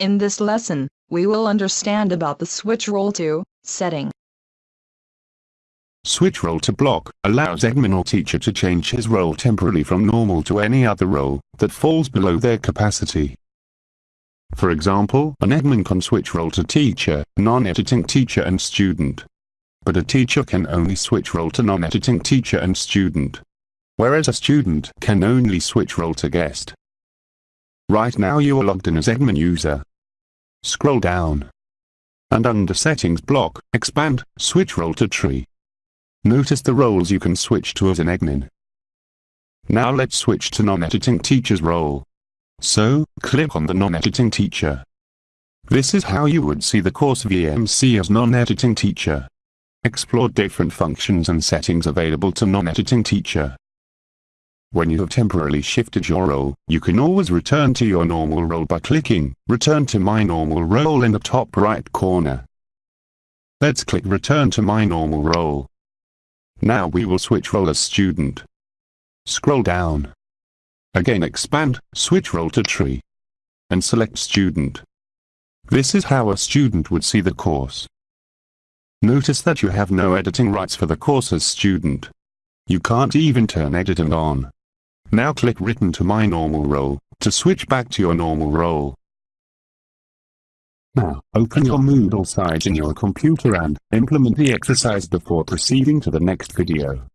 In this lesson, we will understand about the switch role to setting. Switch role to block allows admin or teacher to change his role temporarily from normal to any other role that falls below their capacity. For example, an admin can switch role to teacher, non-editing teacher and student. But a teacher can only switch role to non-editing teacher and student. Whereas a student can only switch role to guest. Right now you are logged in as admin user. Scroll down. And under settings block, expand, switch role to tree. Notice the roles you can switch to as an admin. Now let's switch to non-editing teacher's role. So, click on the non-editing teacher. This is how you would see the course VMC as non-editing teacher. Explore different functions and settings available to non-editing teacher. When you have temporarily shifted your role, you can always return to your normal role by clicking Return to my normal role in the top right corner. Let's click Return to my normal role. Now we will switch role as student. Scroll down. Again expand, switch role to tree. And select student. This is how a student would see the course. Notice that you have no editing rights for the course as student. You can't even turn editing on. Now click Written to my normal role, to switch back to your normal role. Now, open your Moodle site in your computer and implement the exercise before proceeding to the next video.